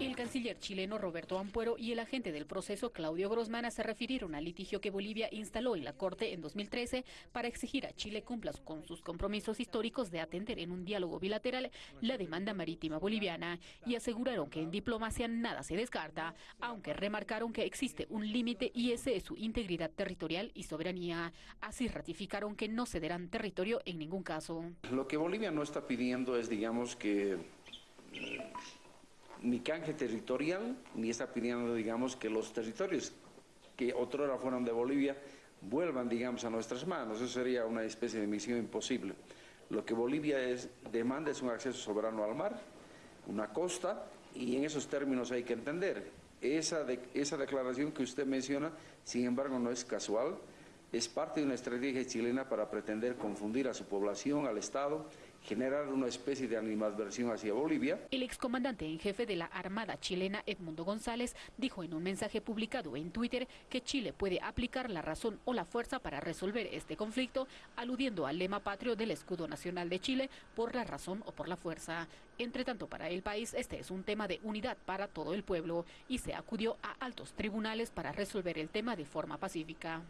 El canciller chileno Roberto Ampuero y el agente del proceso Claudio Grossman se refirieron al litigio que Bolivia instaló en la Corte en 2013 para exigir a Chile cumpla con sus compromisos históricos de atender en un diálogo bilateral la demanda marítima boliviana y aseguraron que en diplomacia nada se descarta, aunque remarcaron que existe un límite y ese es su integridad territorial y soberanía. Así ratificaron que no cederán territorio en ningún caso. Lo que Bolivia no está pidiendo es, digamos, que ni canje territorial, ni está pidiendo, digamos, que los territorios que otrora fueron de Bolivia vuelvan, digamos, a nuestras manos. Eso sería una especie de misión imposible. Lo que Bolivia es, demanda es un acceso soberano al mar, una costa, y en esos términos hay que entender. Esa, esa declaración que usted menciona, sin embargo, no es casual, es parte de una estrategia chilena para pretender confundir a su población, al Estado generar una especie de animadversión hacia Bolivia. El excomandante en jefe de la Armada chilena, Edmundo González, dijo en un mensaje publicado en Twitter que Chile puede aplicar la razón o la fuerza para resolver este conflicto, aludiendo al lema patrio del escudo nacional de Chile, por la razón o por la fuerza. Entre tanto, para el país este es un tema de unidad para todo el pueblo y se acudió a altos tribunales para resolver el tema de forma pacífica.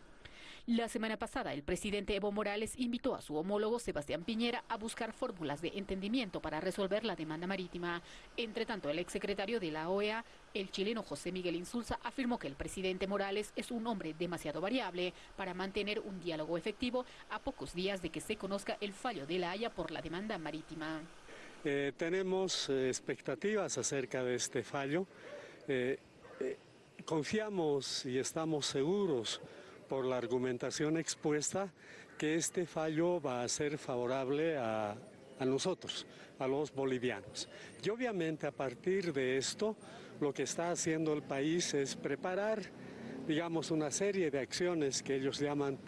La semana pasada, el presidente Evo Morales invitó a su homólogo Sebastián Piñera a buscar fórmulas de entendimiento para resolver la demanda marítima. Entre tanto, el exsecretario de la OEA, el chileno José Miguel Insulza, afirmó que el presidente Morales es un hombre demasiado variable para mantener un diálogo efectivo a pocos días de que se conozca el fallo de la Haya por la demanda marítima. Eh, tenemos eh, expectativas acerca de este fallo. Eh, confiamos y estamos seguros por la argumentación expuesta que este fallo va a ser favorable a, a nosotros, a los bolivianos. Y obviamente a partir de esto, lo que está haciendo el país es preparar digamos, una serie de acciones que ellos llaman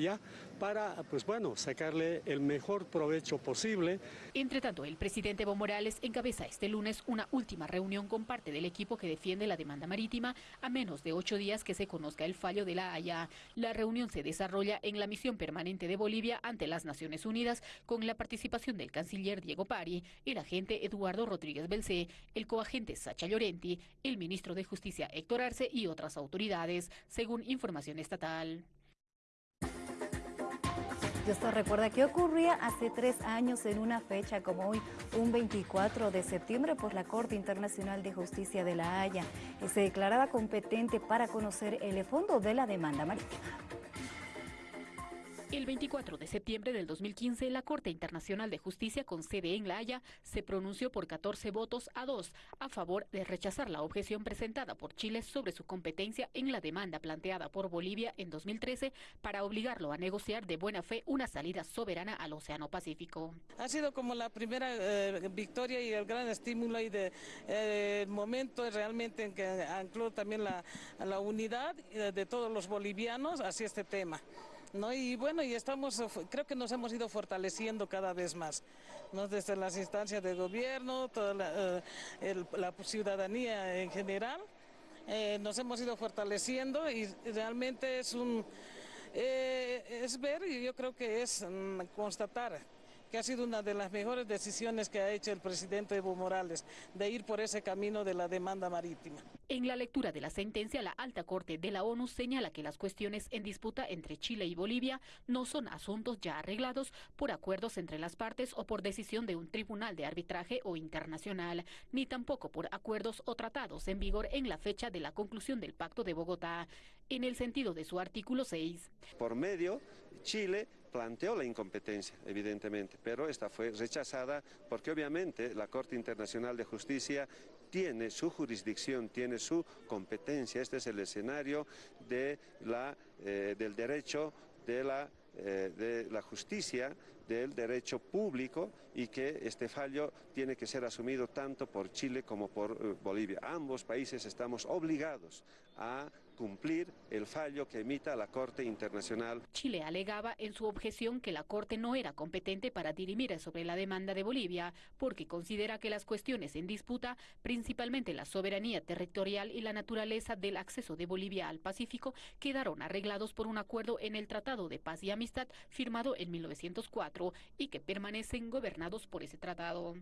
ya para, pues bueno, sacarle el mejor provecho posible. Entre tanto, el presidente Evo Morales encabeza este lunes una última reunión con parte del equipo que defiende la demanda marítima a menos de ocho días que se conozca el fallo de la Haya. La reunión se desarrolla en la misión permanente de Bolivia ante las Naciones Unidas con la participación del canciller Diego Pari, el agente Eduardo Rodríguez Belcé, el coagente Sacha Llorenti, el ministro de Justicia Héctor Arce y otras autoridades según información estatal. Y usted recuerda qué ocurría hace tres años en una fecha como hoy, un 24 de septiembre, por la Corte Internacional de Justicia de La Haya, que se declaraba competente para conocer el fondo de la demanda marítima. El 24 de septiembre del 2015, la Corte Internacional de Justicia con sede en La Haya se pronunció por 14 votos a 2 a favor de rechazar la objeción presentada por Chile sobre su competencia en la demanda planteada por Bolivia en 2013 para obligarlo a negociar de buena fe una salida soberana al Océano Pacífico. Ha sido como la primera eh, victoria y el gran estímulo y de eh, momento realmente en que ancló también la, la unidad de todos los bolivianos hacia este tema. ¿No? Y bueno, y estamos, creo que nos hemos ido fortaleciendo cada vez más, ¿no? Desde las instancias de gobierno, toda la, eh, ciudadanía en general, eh, nos hemos ido fortaleciendo y realmente es un, eh, es ver y yo creo que es mm, constatar que ha sido una de las mejores decisiones que ha hecho el presidente Evo Morales, de ir por ese camino de la demanda marítima. En la lectura de la sentencia, la Alta Corte de la ONU señala que las cuestiones en disputa entre Chile y Bolivia no son asuntos ya arreglados por acuerdos entre las partes o por decisión de un tribunal de arbitraje o internacional, ni tampoco por acuerdos o tratados en vigor en la fecha de la conclusión del Pacto de Bogotá, en el sentido de su artículo 6. Por medio, Chile planteó la incompetencia, evidentemente, pero esta fue rechazada porque obviamente la Corte Internacional de Justicia tiene su jurisdicción, tiene su competencia. Este es el escenario eh, del derecho de la, eh, de la justicia, del derecho público y que este fallo tiene que ser asumido tanto por Chile como por eh, Bolivia. Ambos países estamos obligados a cumplir el fallo que emita la Corte Internacional. Chile alegaba en su objeción que la Corte no era competente para dirimir sobre la demanda de Bolivia, porque considera que las cuestiones en disputa, principalmente la soberanía territorial y la naturaleza del acceso de Bolivia al Pacífico, quedaron arreglados por un acuerdo en el Tratado de Paz y Amistad firmado en 1904 y que permanecen gobernados por ese tratado.